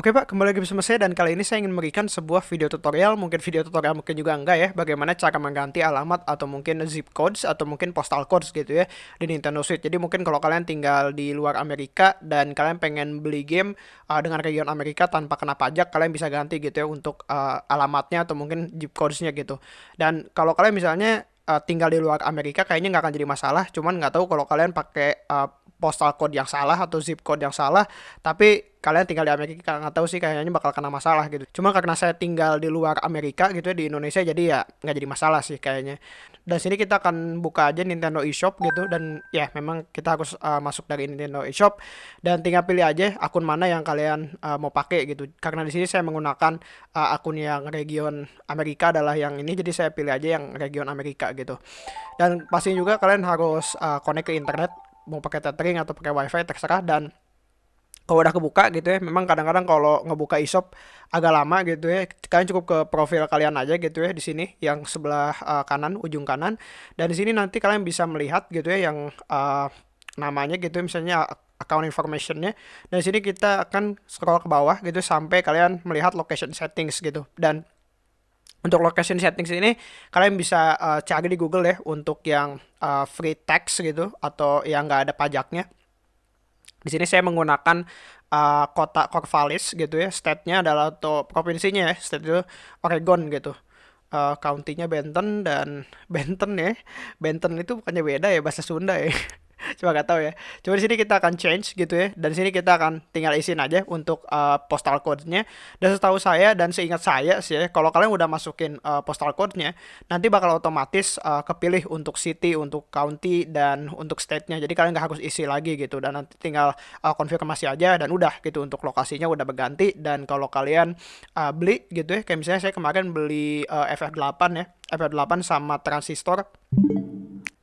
Oke Pak, kembali lagi bersama saya dan kali ini saya ingin memberikan sebuah video tutorial, mungkin video tutorial mungkin juga enggak ya, bagaimana cara mengganti alamat atau mungkin zip codes atau mungkin postal codes gitu ya di Nintendo Switch. Jadi mungkin kalau kalian tinggal di luar Amerika dan kalian pengen beli game uh, dengan region Amerika tanpa kena pajak, kalian bisa ganti gitu ya untuk uh, alamatnya atau mungkin zip codesnya gitu. Dan kalau kalian misalnya uh, tinggal di luar Amerika kayaknya nggak akan jadi masalah, cuman nggak tahu kalau kalian pakai uh, postal code yang salah atau zip code yang salah tapi kalian tinggal di Amerika nggak tahu sih kayaknya bakal kena masalah gitu. Cuma karena saya tinggal di luar Amerika gitu ya di Indonesia jadi ya nggak jadi masalah sih kayaknya. Dan sini kita akan buka aja Nintendo eShop gitu dan ya memang kita harus uh, masuk dari Nintendo eShop. Dan tinggal pilih aja akun mana yang kalian uh, mau pakai gitu. Karena di sini saya menggunakan uh, akun yang region Amerika adalah yang ini jadi saya pilih aja yang region Amerika gitu. Dan pasti juga kalian harus uh, connect ke internet mau pakai tethering atau pakai wifi terserah. Dan kalau udah kebuka gitu ya memang kadang-kadang kalau ngebuka e-shop agak lama gitu ya kalian cukup ke profil kalian aja gitu ya di sini yang sebelah uh, kanan ujung kanan. Dan di sini nanti kalian bisa melihat gitu ya yang uh, namanya gitu ya, misalnya account informationnya. Dan di sini kita akan scroll ke bawah gitu sampai kalian melihat location settings gitu. Dan untuk location settings ini kalian bisa uh, cari di Google ya untuk yang uh, free text gitu atau yang nggak ada pajaknya di sini saya menggunakan uh, kota Corvallis gitu ya. State-nya adalah atau provinsinya ya. State itu Oregon gitu. Uh, county-nya Benton dan Benton ya. Benton itu bukannya beda ya bahasa Sunda ya. Cuma gak tahu ya. Coba di sini kita akan change gitu ya. Dan sini kita akan tinggal isiin aja untuk uh, postal code-nya. Dan setahu saya dan seingat saya sih ya, kalau kalian udah masukin uh, postal code-nya, nanti bakal otomatis uh, kepilih untuk city, untuk county dan untuk state-nya. Jadi kalian nggak harus isi lagi gitu. Dan nanti tinggal uh, konfirmasi aja dan udah gitu untuk lokasinya udah berganti. Dan kalau kalian uh, beli gitu ya, kayak misalnya saya kemarin beli uh, FF8 ya, FF8 sama transistor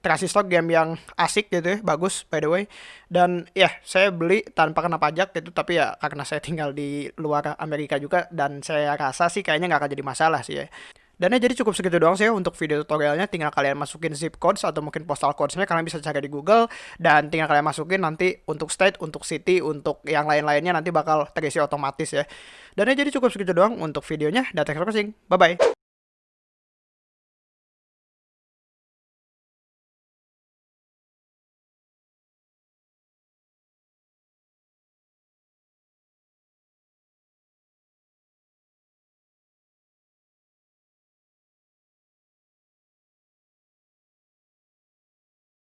Transistor game yang asik gitu ya, bagus by the way. Dan ya, saya beli tanpa kena pajak gitu, tapi ya karena saya tinggal di luar Amerika juga dan saya rasa sih kayaknya nggak akan jadi masalah sih ya. Dan ya jadi cukup segitu doang sih ya untuk video tutorialnya tinggal kalian masukin zip codes atau mungkin postal codesnya kalian bisa cari di Google dan tinggal kalian masukin nanti untuk state, untuk city, untuk yang lain-lainnya nanti bakal terisi otomatis ya. Dan ya jadi cukup segitu doang untuk videonya dan thanks for watching. Bye bye.